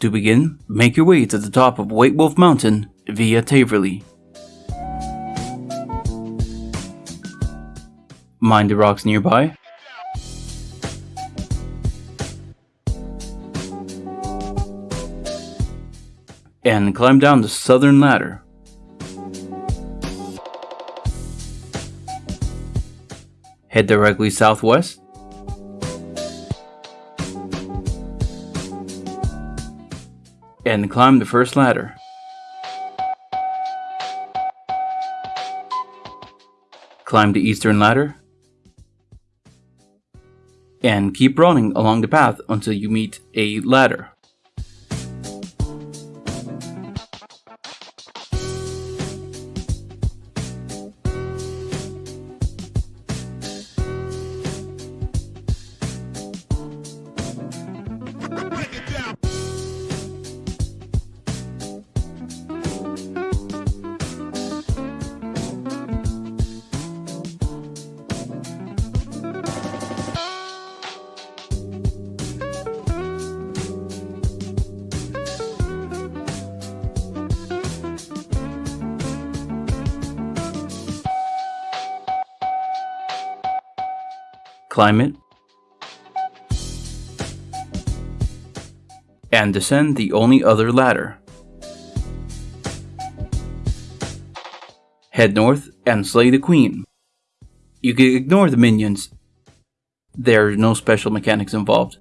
To begin, make your way to the top of White Wolf Mountain via Taverley. Mind the rocks nearby. And climb down the southern ladder. Head directly southwest. And climb the first ladder. Climb the eastern ladder. And keep running along the path until you meet a ladder. Climb it. And descend the only other ladder. Head north and slay the queen. You can ignore the minions. There are no special mechanics involved.